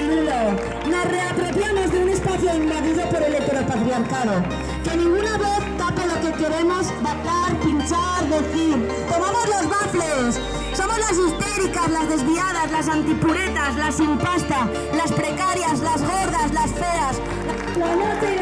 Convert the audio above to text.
Nos reapropiamos de un espacio invadido por el heteropatriarcado. Que ninguna voz tape lo que queremos bailar, pinchar, decir. Tomamos los bafles. Somos las histéricas, las desviadas, las antipuretas, las sin pasta, las precarias, las gordas, las feas. La noche